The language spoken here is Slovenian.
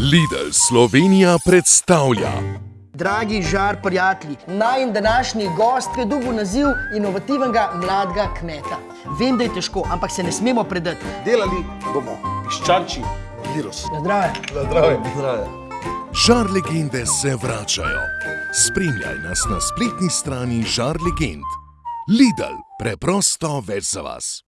Lidl Slovenija predstavlja. Dragi žar prijatelji, najn današnji gost je dobil naziv inovativnega mladega kmeta. Vem, da je težko, ampak se ne smemo predati. Delali bomo piščanči virus. Na zdrave. Na zdrave. Na zdrave. Žar legende se vračajo. Spremljaj nas na spletni strani Žar legend. Lidl, preprosto več za vas.